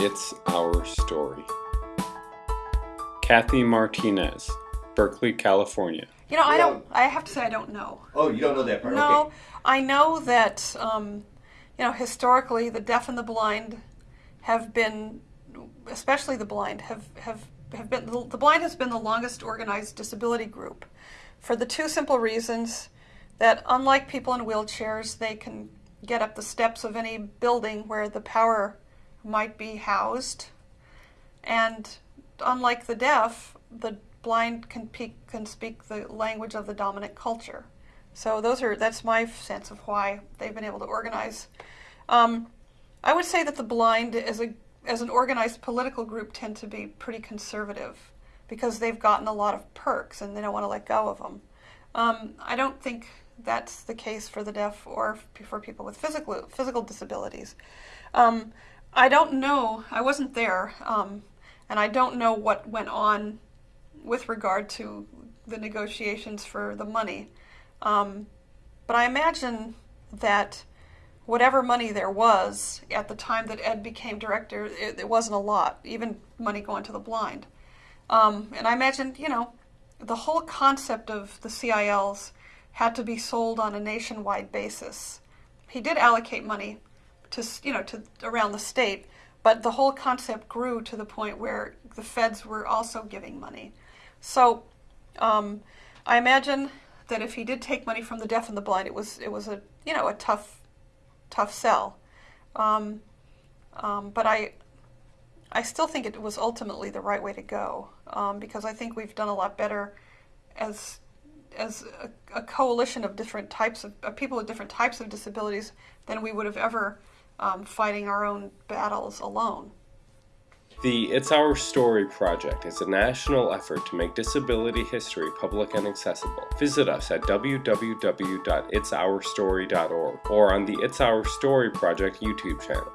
It's Our Story. Kathy Martinez, Berkeley, California. You know, I don't. I have to say, I don't know. Oh, you don't know that part. No, Okay. I know that um, you know historically the deaf and the blind have been, especially the blind, have have have been the blind has been the longest organized disability group, for the two simple reasons that unlike people in wheelchairs, they can get up the steps of any building where the power might be housed, and unlike the deaf, the blind can, pe- can speak the language of the dominant culture. So those are that's my sense of why they've been able to organize. Um, I would say that the blind, as a as an organized political group, tend to be pretty conservative because they've gotten a lot of perks and they don't want to let go of them. Um, I don't think that's the case for the deaf or for people with physical physical disabilities. Um, I don't know. I wasn't there, um, and I don't know what went on with regard to the negotiations for the money. Um, but I imagine that whatever money there was at the time that Ed became director, it, it wasn't a lot, even money going to the blind. Um, and I imagine, you know, the whole concept of the CILs had to be sold on a nationwide basis. He did allocate money to, you know, to around the state, but the whole concept grew to the point where the feds were also giving money. So um, I imagine that if he did take money from the deaf and the blind, it was it was a you know a tough tough sell. Um, um, but I I still think it was ultimately the right way to go um, because I think we've done a lot better as as a, a coalition of different types of, of people with different types of disabilities than we would have ever um, fighting our own battles alone. The It's Our Story project is a national effort to make disability history public and accessible. Visit us at www.itsourstory.org or on the It's Our Story project YouTube channel.